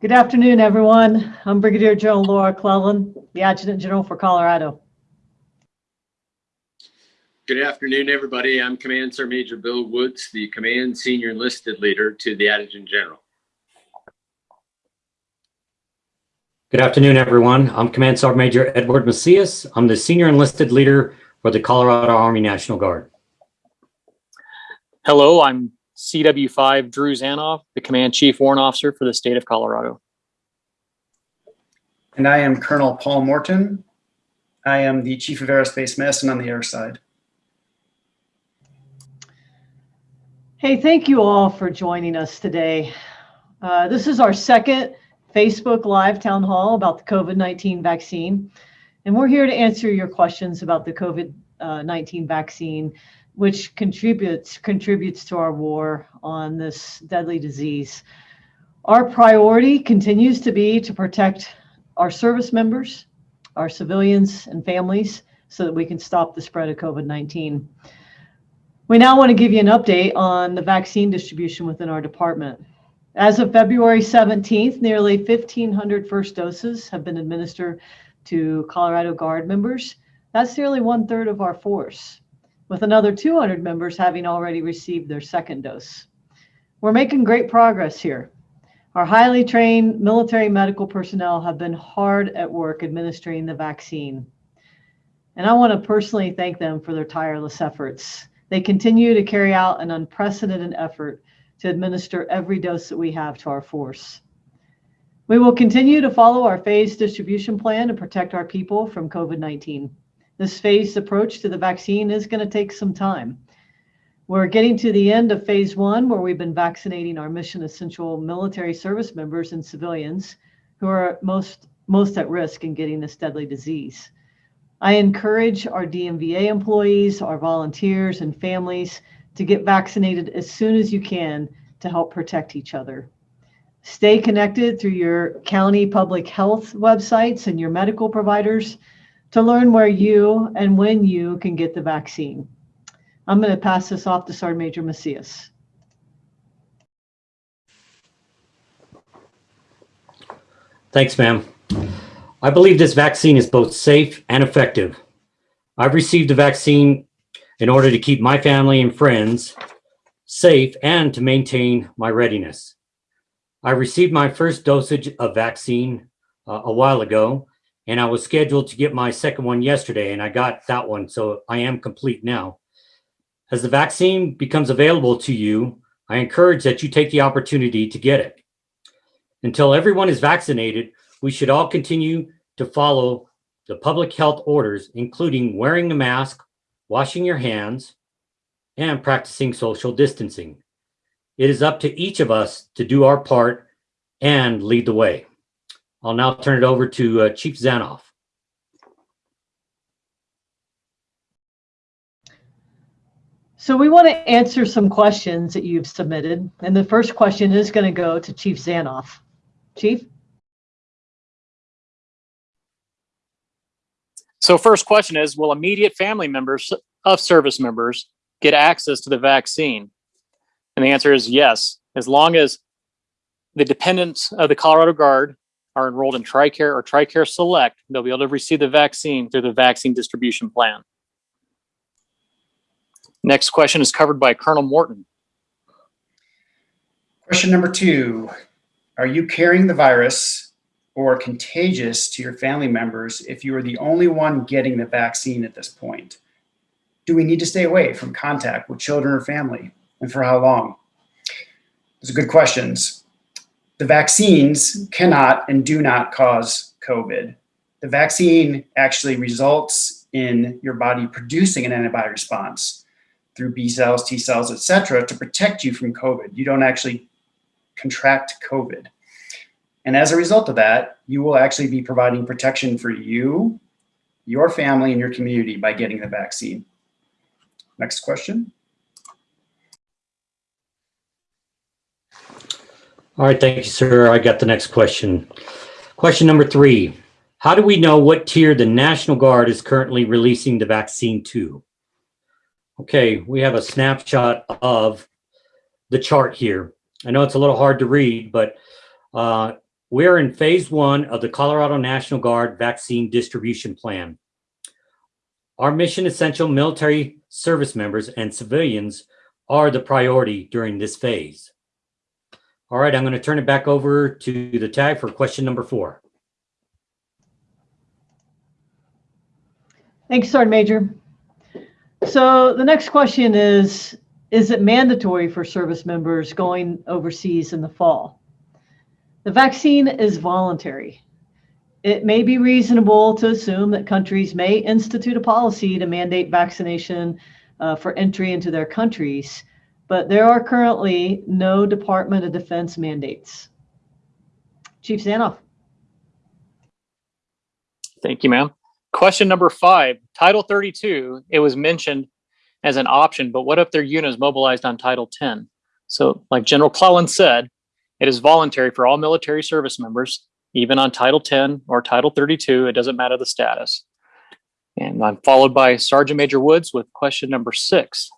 Good afternoon, everyone. I'm Brigadier General Laura Clellan, the Adjutant General for Colorado. Good afternoon, everybody. I'm Command Sergeant Major Bill Woods, the Command Senior Enlisted Leader to the Adjutant General. Good afternoon, everyone. I'm Command Sergeant Major Edward Macias. I'm the Senior Enlisted Leader for the Colorado Army National Guard. Hello, I'm CW5 Drew Zanoff, the Command Chief Warrant Officer for the state of Colorado. And I am Colonel Paul Morton. I am the Chief of Aerospace Medicine on the air side. Hey, thank you all for joining us today. Uh, this is our second Facebook Live Town Hall about the COVID-19 vaccine. And we're here to answer your questions about the COVID-19 vaccine, which contributes, contributes to our war on this deadly disease. Our priority continues to be to protect our service members, our civilians and families so that we can stop the spread of COVID-19. We now want to give you an update on the vaccine distribution within our department. As of February 17th, nearly 1,500 first doses have been administered to Colorado Guard members. That's nearly one third of our force, with another 200 members having already received their second dose. We're making great progress here. Our highly trained military medical personnel have been hard at work administering the vaccine. And I want to personally thank them for their tireless efforts. They continue to carry out an unprecedented effort to administer every dose that we have to our force. We will continue to follow our phased distribution plan to protect our people from COVID-19. This phased approach to the vaccine is going to take some time. We're getting to the end of phase one, where we've been vaccinating our mission essential military service members and civilians who are most, most at risk in getting this deadly disease. I encourage our DMVA employees, our volunteers and families to get vaccinated as soon as you can to help protect each other. Stay connected through your county public health websites and your medical providers to learn where you and when you can get the vaccine. I'm going to pass this off to Sergeant Major Macias. Thanks, ma'am. I believe this vaccine is both safe and effective. I've received the vaccine in order to keep my family and friends safe and to maintain my readiness. I received my first dosage of vaccine uh, a while ago, and I was scheduled to get my second one yesterday, and I got that one, so I am complete now. As the vaccine becomes available to you, I encourage that you take the opportunity to get it. Until everyone is vaccinated, we should all continue to follow the public health orders, including wearing a mask, washing your hands, and practicing social distancing. It is up to each of us to do our part and lead the way. I'll now turn it over to uh, Chief Zanoff. So we want to answer some questions that you've submitted. And the first question is going to go to Chief Zanoff. Chief? So first question is, will immediate family members of service members get access to the vaccine? And the answer is yes, as long as the dependents of the Colorado Guard are enrolled in TRICARE or TRICARE Select, they'll be able to receive the vaccine through the vaccine distribution plan. Next question is covered by Colonel Morton. Question number two, are you carrying the virus or contagious to your family members if you are the only one getting the vaccine at this point? Do we need to stay away from contact with children or family and for how long? Those are good questions. The vaccines cannot and do not cause COVID. The vaccine actually results in your body producing an antibody response through B cells, T cells, et cetera, to protect you from COVID. You don't actually contract COVID. And as a result of that, you will actually be providing protection for you, your family, and your community by getting the vaccine. Next question. All right, thank you, sir. I got the next question. Question number three. How do we know what tier the National Guard is currently releasing the vaccine to? Okay, we have a snapshot of the chart here. I know it's a little hard to read, but uh, We are in phase one of the Colorado National Guard vaccine distribution plan. Our mission essential military service members and civilians are the priority during this phase. All right, I'm going to turn it back over to the tag for question number four. Thanks, Sergeant Major. So the next question is, is it mandatory for service members going overseas in the fall? The vaccine is voluntary. It may be reasonable to assume that countries may institute a policy to mandate vaccination uh, for entry into their countries, but there are currently no Department of Defense mandates. Chief Zanoff. Thank you, ma'am. Question number five, Title 32, it was mentioned as an option, but what if their unit is mobilized on Title 10? So like General Clellan said, it is voluntary for all military service members, even on Title 10 or Title 32, it doesn't matter the status. And I'm followed by Sergeant Major Woods with question number six.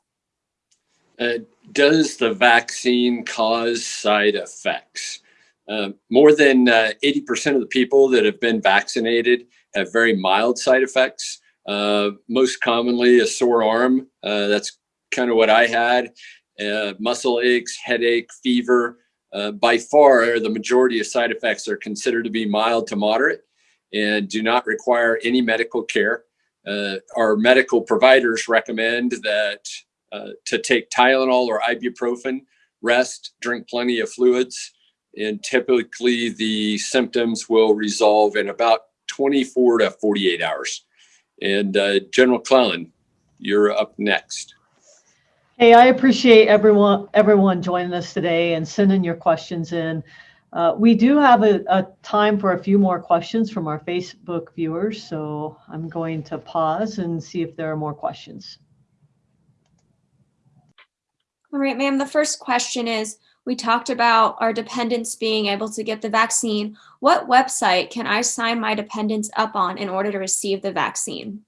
Uh, does the vaccine cause side effects? Uh, more than uh, 80% of the people that have been vaccinated have very mild side effects. Uh, most commonly, a sore arm. Uh, that's kind of what I had. Uh, muscle aches, headache, fever. Uh, by far, the majority of side effects are considered to be mild to moderate and do not require any medical care. Uh, our medical providers recommend that uh, to take Tylenol or ibuprofen, rest, drink plenty of fluids, and typically the symptoms will resolve in about 24 to 48 hours. And uh, General Clellan, you're up next. Hey, I appreciate everyone everyone joining us today and sending your questions in. Uh, we do have a, a, time for a few more questions from our Facebook viewers, so I'm going to pause and see if there are more questions. All right, ma'am. The first question is, we talked about our dependents being able to get the vaccine. What website can I sign my dependents up on in order to receive the vaccine?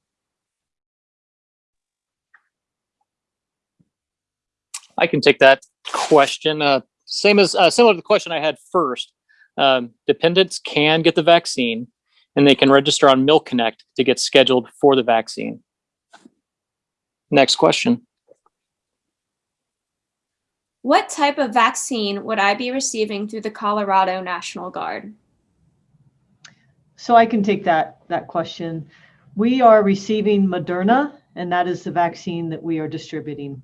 I can take that question. Uh, same as uh, similar to the question I had first. Um, dependents can get the vaccine and they can register on MilConnect to get scheduled for the vaccine. Next question. What type of vaccine would I be receiving through the Colorado National Guard? So I can take that, that question. We are receiving Moderna, and that is the vaccine that we are distributing.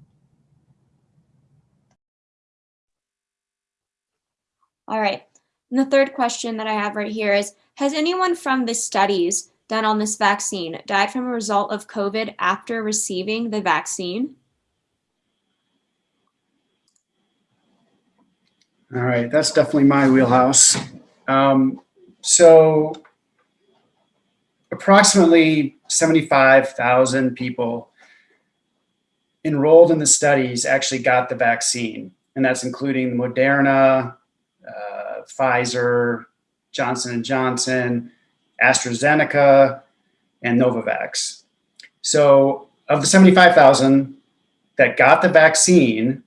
All right. And the third question that I have right here is, has anyone from the studies done on this vaccine died from a result of COVID after receiving the vaccine? All right, that's definitely my wheelhouse. Um, so approximately 75,000 people enrolled in the studies actually got the vaccine, and that's including Moderna, uh, Pfizer, Johnson & Johnson, AstraZeneca, and Novavax. So of the 75,000 that got the vaccine,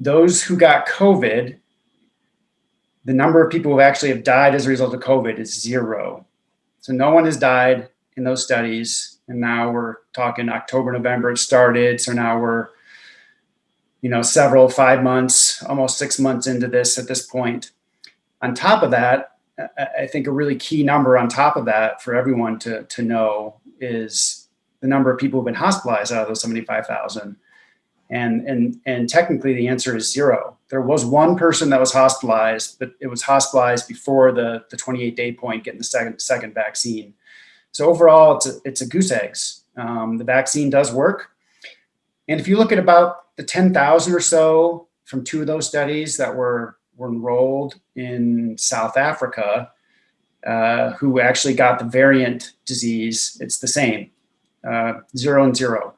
those who got COVID, the number of people who actually have died as a result of COVID is zero. So no one has died in those studies. And now we're talking October, November it started. So now we're, you know, several, five months, almost six months into this at this point. On top of that, I think a really key number on top of that for everyone to, to know is the number of people who've been hospitalized out of those 75,000. And, and, and technically the answer is zero. There was one person that was hospitalized, but it was hospitalized before the, the 28 day point getting the second, second vaccine. So overall, it's a, it's a goose eggs. Um, the vaccine does work. And if you look at about the 10,000 or so from two of those studies that were, were enrolled in South Africa, uh, who actually got the variant disease, it's the same, uh, zero and zero.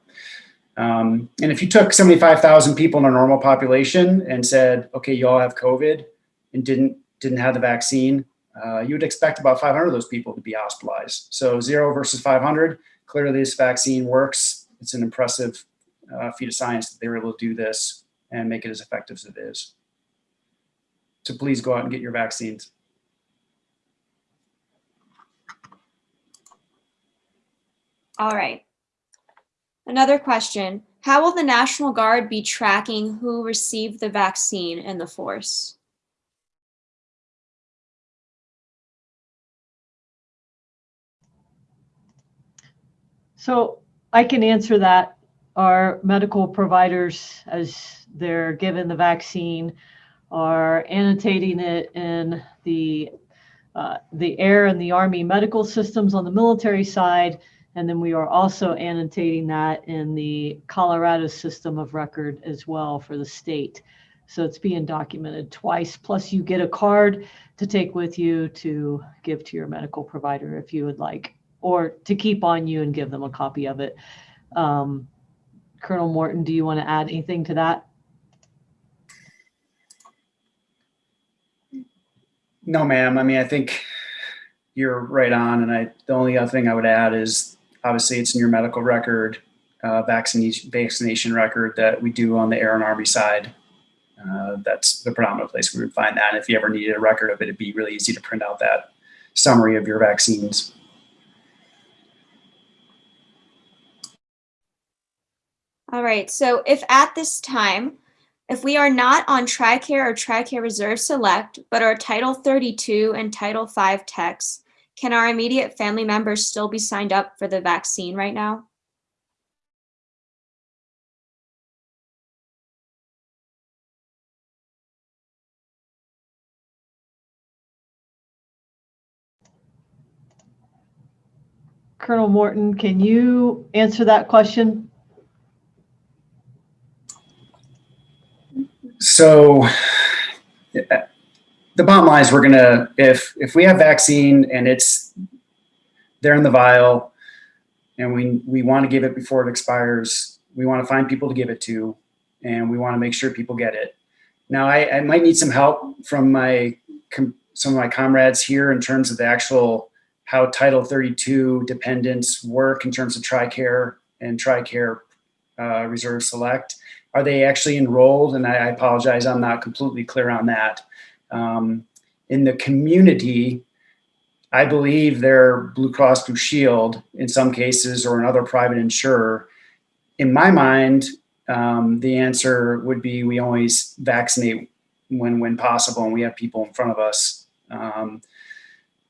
Um, and if you took 75,000 people in a normal population and said, okay, you all have COVID and didn't, didn't have the vaccine, uh, you would expect about 500 of those people to be hospitalized. So zero versus 500, clearly this vaccine works. It's an impressive uh, feat of science that they were able to do this and make it as effective as it is. So please go out and get your vaccines. All right. Another question. How will the National Guard be tracking who received the vaccine in the force? So I can answer that. Our medical providers, as they're given the vaccine, are annotating it in the uh, the air and the army medical systems on the military side, and then we are also annotating that in the Colorado system of record as well for the state. So it's being documented twice. Plus, you get a card to take with you to give to your medical provider if you would like, or to keep on you and give them a copy of it. Um, Colonel Morton, do you want to add anything to that? No, ma'am. I mean, I think you're right on. And I, the only other thing I would add is obviously it's in your medical record, uh, vaccination, vaccination record that we do on the Air and Army side. Uh, that's the predominant place we would find that. And if you ever needed a record of it, it'd be really easy to print out that summary of your vaccines. All right. So if at this time, if we are not on TRICARE or TRICARE Reserve Select, but are Title 32 and Title 5 techs, can our immediate family members still be signed up for the vaccine right now? Colonel Morton, can you answer that question? So the bottom line is we're gonna if if we have vaccine and it's there in the vial and we we want to give it before it expires, we want to find people to give it to, and we want to make sure people get it. Now I, I might need some help from my some of my comrades here in terms of the actual how Title 32 dependents work in terms of TRICARE and TRICARE uh, Reserve Select. Are they actually enrolled? And I, I apologize, I'm not completely clear on that. Um, in the community, I believe they're Blue Cross Blue Shield in some cases or another private insurer. In my mind, um, the answer would be we always vaccinate when when possible and we have people in front of us. Um,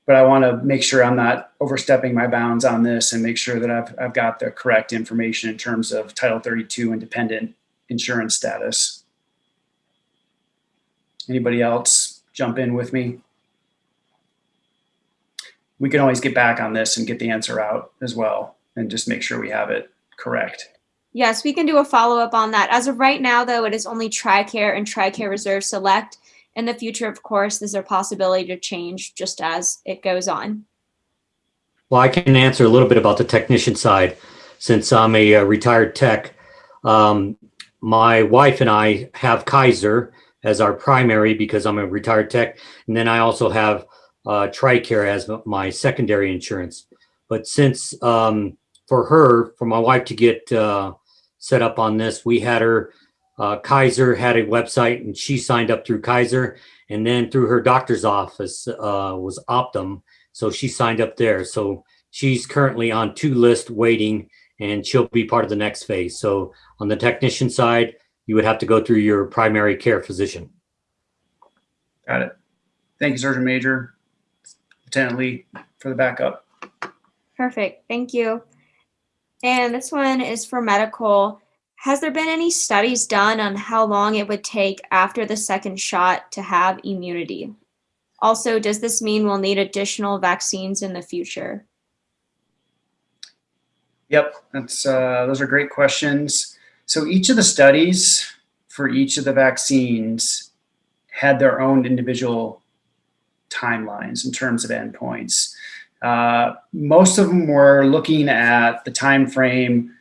but I want to make sure I'm not overstepping my bounds on this and make sure that I've, I've got the correct information in terms of Title 32 independent insurance status. Anybody else jump in with me? We can always get back on this and get the answer out as well and just make sure we have it correct. Yes, we can do a follow-up on that. As of right now, though, it is only TRICARE and TRICARE Reserve Select. In the future, of course, there's a possibility to change just as it goes on. Well, I can answer a little bit about the technician side since I'm a, uh, retired tech. Um, my wife and I have Kaiser as our primary because I'm a retired tech. And then I also have uh, TRICARE as my secondary insurance. But since um, for her, for my wife to get uh, set up on this, we had her, uh, Kaiser had a website and she signed up through Kaiser. And then through her doctor's office uh, was Optum. So she signed up there. So she's currently on two list waiting and she'll be part of the next phase. So on the technician side, you would have to go through your primary care physician. Got it. Thank you, Sergeant Major, Lieutenant Lee, for the backup. Perfect. Thank you. And this one is for medical. Has there been any studies done on how long it would take after the second shot to have immunity? Also, does this mean we'll need additional vaccines in the future? Yep, that's uh, those are great questions. So each of the studies for each of the vaccines had their own individual timelines in terms of endpoints. Uh, most of them were looking at the time frame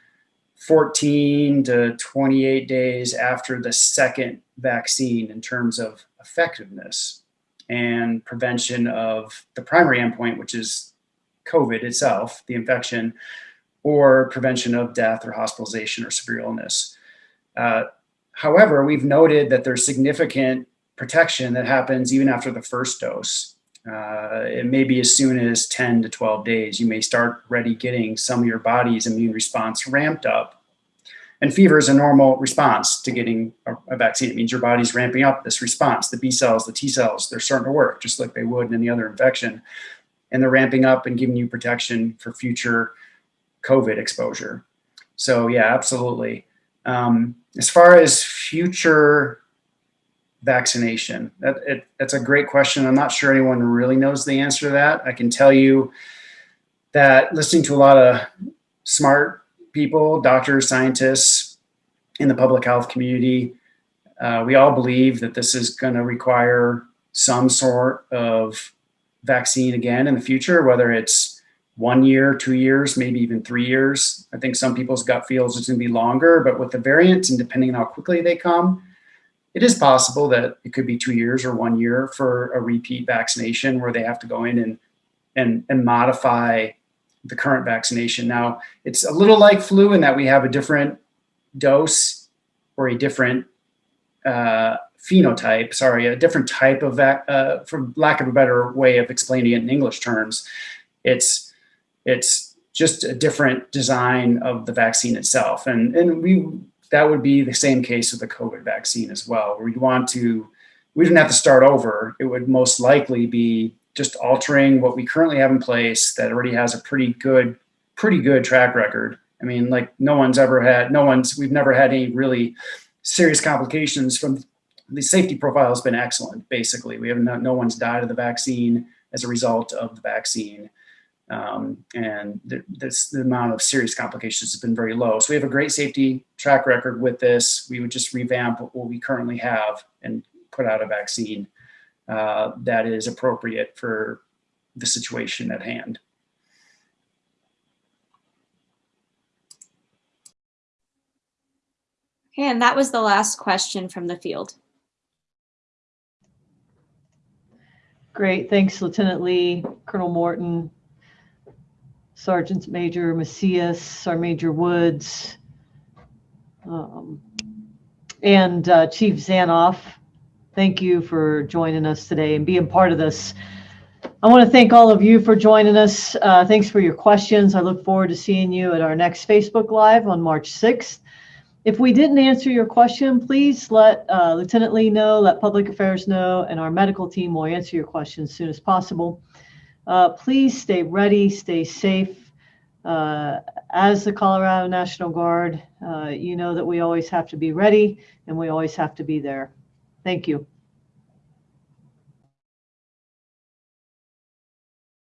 14 to 28 days after the second vaccine in terms of effectiveness and prevention of the primary endpoint, which is COVID itself, the infection, or prevention of death or hospitalization or severe illness. Uh, however, we've noted that there's significant protection that happens even after the first dose. Uh, it may be as soon as 10 to 12 days. You may start already getting some of your body's immune response ramped up. And fever is a normal response to getting a, a vaccine. It means your body's ramping up this response. The B cells, the T cells, they're starting to work just like they would in any other infection. And they're ramping up and giving you protection for future COVID exposure. So, yeah, absolutely. Um, as far as future vaccination? That, it, that's a great question. I'm not sure anyone really knows the answer to that. I can tell you that listening to a lot of smart people, doctors, scientists in the public health community, uh, we all believe that this is going to require some sort of vaccine again in the future, whether it's one year, two years, maybe even three years. I think some people's gut feels it's going to be longer, but with the variants and depending on how quickly they come, it is possible that it could be two years or one year for a repeat vaccination where they have to go in and and and modify the current vaccination. Now it's a little like flu in that we have a different dose or a different uh, phenotype. Sorry, a different type of. Uh, for lack of a better way of explaining it in English terms, it's it's just a different design of the vaccine itself, and and we that would be the same case with the COVID vaccine as well. We'd want to, we didn't have to start over. It would most likely be just altering what we currently have in place that already has a pretty good, pretty good track record. I mean, like no one's ever had, no one's, we've never had any really serious complications from the safety profile has been excellent. Basically, we have no, no one's died of the vaccine as a result of the vaccine. Um, and the, this, the amount of serious complications has been very low. So we have a great safety track record with this. We would just revamp what we currently have and put out a vaccine uh, that is appropriate for the situation at hand. Okay, and that was the last question from the field. Great, thanks Lieutenant Lee, Colonel Morton, Sergeant Major Macias, Sergeant Major Woods, um, and uh, Chief Zanoff. Thank you for joining us today and being part of this. I want to thank all of you for joining us. Uh, thanks for your questions. I look forward to seeing you at our next Facebook Live on March 6th. If we didn't answer your question, please let uh, Lieutenant Lee know, let Public Affairs know, and our medical team will answer your questions as soon as possible. Uh, please stay ready, stay safe. Uh, as the Colorado National Guard, uh, you know that we always have to be ready and we always have to be there. Thank you.